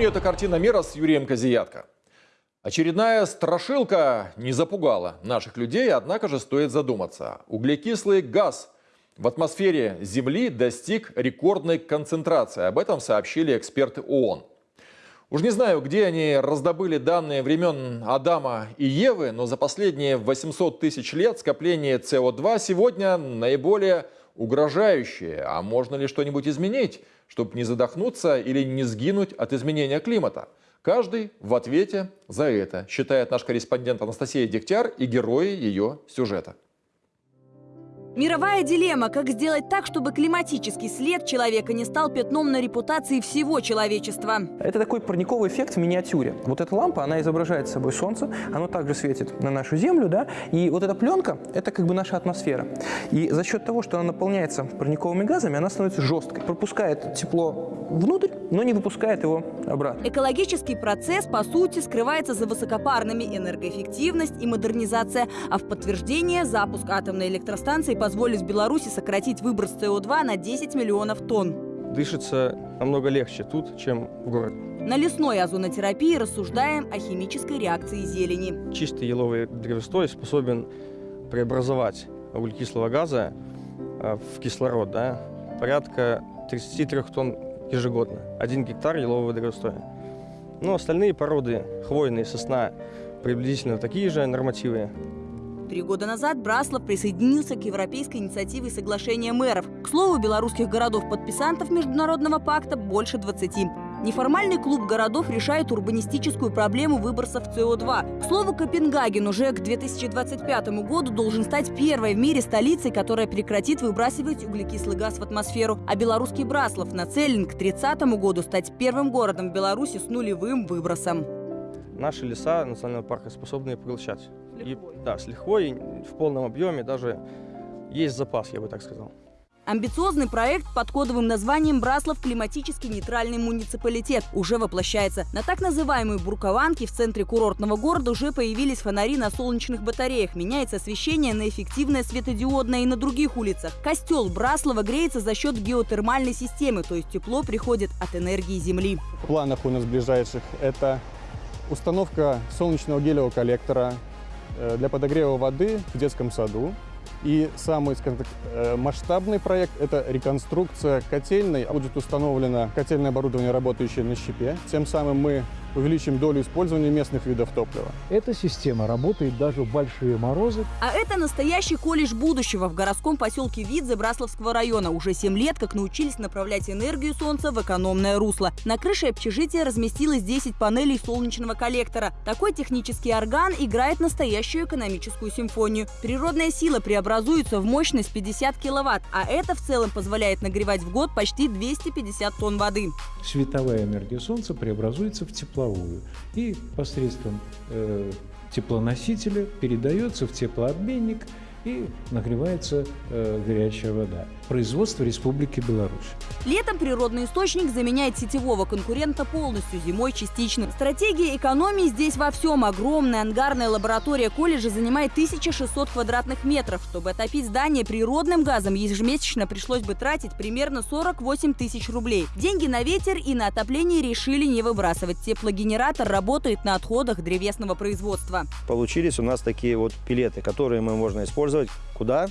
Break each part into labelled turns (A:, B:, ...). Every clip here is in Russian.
A: Напомню, это картина мира с Юрием Козиятко. Очередная страшилка не запугала наших людей, однако же стоит задуматься. Углекислый газ в атмосфере Земли достиг рекордной концентрации. Об этом сообщили эксперты ООН. Уж не знаю, где они раздобыли данные времен Адама и Евы, но за последние 800 тысяч лет скопление СО2 сегодня наиболее угрожающее. А можно ли что-нибудь изменить, чтобы не задохнуться или не сгинуть от изменения климата? Каждый в ответе за это, считает наш корреспондент Анастасия Дегтяр и герои ее сюжета.
B: Мировая дилемма – как сделать так, чтобы климатический след человека не стал пятном на репутации всего человечества.
C: Это такой парниковый эффект в миниатюре. Вот эта лампа, она изображает собой Солнце, оно также светит на нашу Землю, да, и вот эта пленка – это как бы наша атмосфера. И за счет того, что она наполняется парниковыми газами, она становится жесткой, пропускает тепло внутрь, но не выпускает его обратно.
B: Экологический процесс, по сути, скрывается за высокопарными энергоэффективность и модернизация, а в подтверждение запуск атомной электростанции позволит Беларуси сократить выброс СО2 на 10 миллионов тонн.
D: Дышится намного легче тут, чем в городе.
B: На лесной озонотерапии рассуждаем о химической реакции зелени.
D: Чистый еловый древестой способен преобразовать углекислого газа э, в кислород, да, порядка 33 тонн ежегодно. Один гектар елового древостоя. Но остальные породы, хвойные, сосна, приблизительно такие же нормативы.
B: Три года назад Браслов присоединился к европейской инициативе соглашения мэров. К слову, белорусских городов-подписантов Международного пакта больше 20. Неформальный клуб городов решает урбанистическую проблему выбросов СО2. К слову, Копенгаген уже к 2025 году должен стать первой в мире столицей, которая прекратит выбрасывать углекислый газ в атмосферу. А белорусский Браслов нацелен к 2030 году стать первым городом в Беларуси с нулевым выбросом.
D: Наши леса национального парка способны поглощать. И, да, с лихвой, в полном объеме, даже есть запас, я бы так сказал.
B: Амбициозный проект под кодовым названием «Браслов климатически нейтральный муниципалитет» уже воплощается. На так называемой Буркованке в центре курортного города уже появились фонари на солнечных батареях. Меняется освещение на эффективное светодиодное и на других улицах. Костел Браслова греется за счет геотермальной системы, то есть тепло приходит от энергии Земли.
E: В планах у нас ближайших это установка солнечного гелевого коллектора э, для подогрева воды в детском саду. И самый скажем так, э, масштабный проект – это реконструкция котельной. Будет установлено котельное оборудование, работающее на щепе. Тем самым мы увеличим долю использования местных видов топлива.
F: Эта система работает даже в большие морозы.
B: А это настоящий колледж будущего в городском поселке Видзе Брасловского района. Уже 7 лет как научились направлять энергию солнца в экономное русло. На крыше общежития разместилось 10 панелей солнечного коллектора. Такой технический орган играет настоящую экономическую симфонию. Природная сила преобразуется в мощность 50 киловатт, а это в целом позволяет нагревать в год почти 250 тонн воды.
F: Световая энергия солнца преобразуется в тепло тепловую. И посредством э, теплоносителя передается в теплообменник и нагревается э, горячая вода. Производство Республики Беларусь.
B: Летом природный источник заменяет сетевого конкурента полностью, зимой частично. Стратегия экономии здесь во всем. Огромная ангарная лаборатория колледжа занимает 1600 квадратных метров. Чтобы отопить здание природным газом, ежемесячно пришлось бы тратить примерно 48 тысяч рублей. Деньги на ветер и на отопление решили не выбрасывать. Теплогенератор работает на отходах древесного производства.
G: Получились у нас такие вот пилеты, которые мы можно использовать куда?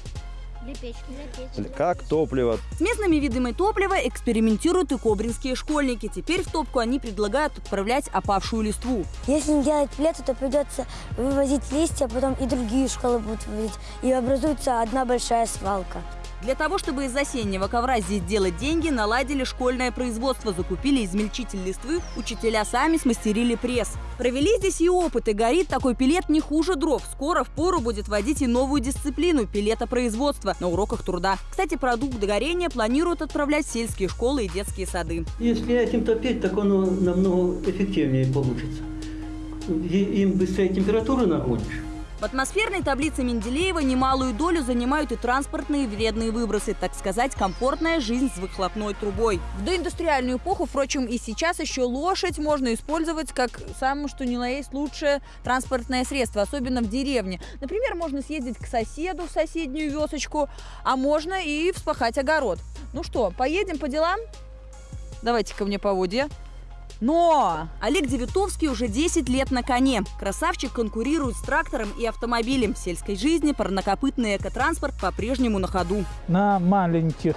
H: Для печки. Для печки.
G: Как топливо.
B: С местными видами топлива экспериментируют и кобринские школьники. Теперь в топку они предлагают отправлять опавшую листву.
H: Если не делать пилеты, то придется вывозить листья, потом и другие школы будут вывозить. И образуется одна большая свалка.
B: Для того, чтобы из осеннего ковра здесь делать деньги, наладили школьное производство, закупили измельчитель листвы, учителя сами смастерили пресс. Провели здесь и опыты. Горит такой пилет не хуже дров. Скоро в пору будет вводить и новую дисциплину – пилетопроизводство на уроках труда. Кстати, продукт горения планируют отправлять в сельские школы и детские сады.
I: Если этим топить, так оно намного эффективнее получится. Им быстрее температуру нагонишь.
B: В атмосферной таблице Менделеева немалую долю занимают и транспортные вредные выбросы, так сказать, комфортная жизнь с выхлопной трубой. В доиндустриальную эпоху, впрочем, и сейчас еще лошадь можно использовать как самое что ни на есть лучшее транспортное средство, особенно в деревне. Например, можно съездить к соседу в соседнюю весочку, а можно и вспахать огород. Ну что, поедем по делам? Давайте ко мне поводья. Но Олег Девятовский уже 10 лет на коне. Красавчик конкурирует с трактором и автомобилем. В сельской жизни парнокопытный экотранспорт по-прежнему на ходу.
J: На маленьких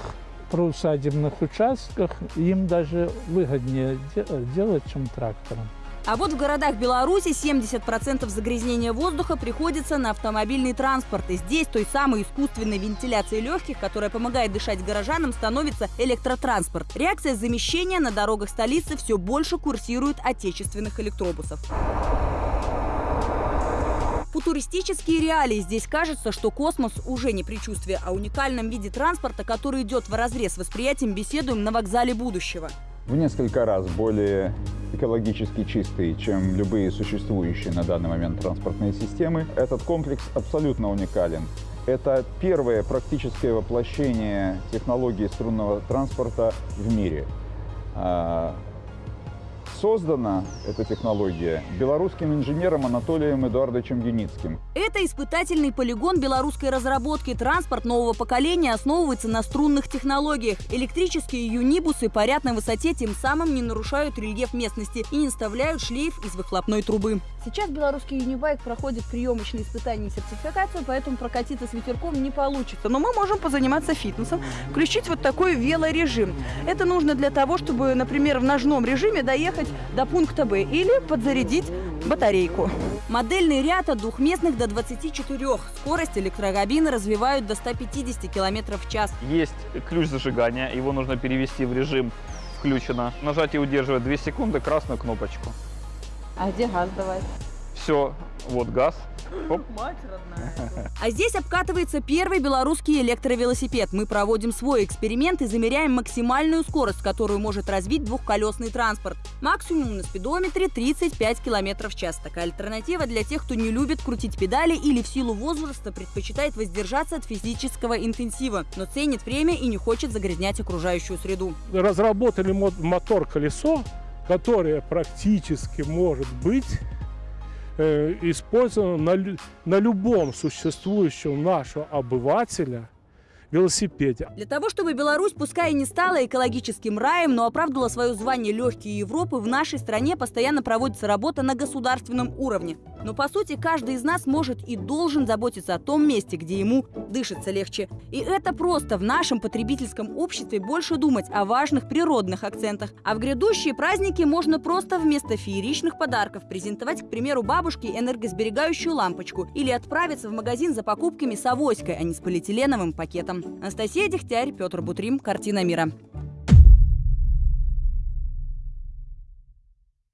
J: приусадебных участках им даже выгоднее де- делать, чем трактором.
B: А вот в городах Беларуси 70% загрязнения воздуха приходится на автомобильный транспорт. И здесь той самой искусственной вентиляции легких, которая помогает дышать горожанам, становится электротранспорт. Реакция замещения на дорогах столицы все больше курсирует отечественных электробусов. Футуристические реалии. Здесь кажется, что космос уже не предчувствие, а уникальном виде транспорта, который идет в разрез восприятием, беседуем на вокзале будущего.
K: в несколько раз более экологически чистый, чем любые существующие на данный момент транспортные системы. Этот комплекс абсолютно уникален. Это первое практическое воплощение технологии струнного транспорта в мире. Создана эта технология белорусским инженером Анатолием Эдуардовичем Юницким.
B: Это испытательный полигон белорусской разработки. Транспорт нового поколения основывается на струнных технологиях. Электрические юнибусы парят на высоте, тем самым не нарушают рельеф местности и не вставляют шлейф из выхлопной трубы. Сейчас белорусский юнибайк проходит приемочные испытания и сертификацию, поэтому прокатиться с ветерком не получится. Но мы можем позаниматься фитнесом, включить вот такой велорежим. Это нужно для того, чтобы, например, в ножном режиме доехать до пункта Б или подзарядить батарейку. Модельный ряд от двухместных до 24. Скорость электрокабины развивают до 150 км в час.
L: Есть ключ зажигания, его нужно перевести в режим включено. Нажать и удерживать 2 секунды красную кнопочку.
B: А где газ давать?
L: Все, вот газ. Оп.
B: Мать родная. А здесь обкатывается первый белорусский электровелосипед. Мы проводим свой эксперимент и замеряем максимальную скорость, которую может развить двухколесный транспорт. Максимум на спидометре 35 км в час. Такая альтернатива для тех, кто не любит крутить педали или в силу возраста предпочитает воздержаться от физического интенсива, но ценит время и не хочет загрязнять окружающую среду.
J: Разработали мотор-колесо, которое практически может быть э, использовано на, на любом существующем нашего обывателя велосипеде.
B: Для того, чтобы Беларусь, пускай и не стала экологическим раем, но оправдывала свое звание легкие Европы, в нашей стране постоянно проводится работа на государственном уровне. Но по сути каждый из нас может и должен заботиться о том месте, где ему дышится легче. И это просто в нашем потребительском обществе больше думать о важных природных акцентах. А в грядущие праздники можно просто вместо фееричных подарков презентовать, к примеру, бабушке энергосберегающую лампочку или отправиться в магазин за покупками с авоськой, а не с полиэтиленовым пакетом. Анастасия Дегтярь, Петр Бутрим. Картина мира.